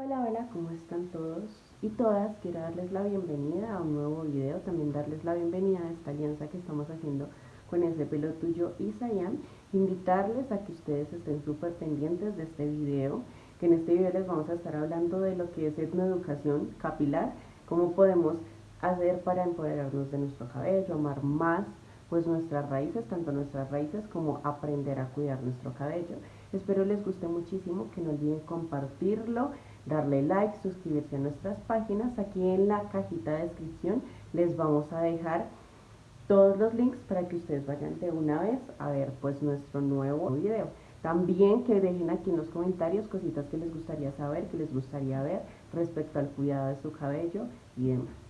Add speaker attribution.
Speaker 1: Hola, hola, ¿cómo están todos y todas? Quiero darles la bienvenida a un nuevo video, también darles la bienvenida a esta alianza que estamos haciendo con ese pelo tuyo y invitarles a que ustedes estén súper pendientes de este video, que en este video les vamos a estar hablando de lo que es etnoeducación capilar, cómo podemos hacer para empoderarnos de nuestro cabello, amar más pues nuestras raíces, tanto nuestras raíces como aprender a cuidar nuestro cabello. Espero les guste muchísimo, que no olviden compartirlo, darle like, suscribirse a nuestras páginas. Aquí en la cajita de descripción les vamos a dejar todos los links para que ustedes vayan de una vez a ver pues nuestro nuevo video. También que dejen aquí en los comentarios cositas que les gustaría saber, que les gustaría ver respecto al cuidado de su cabello y demás.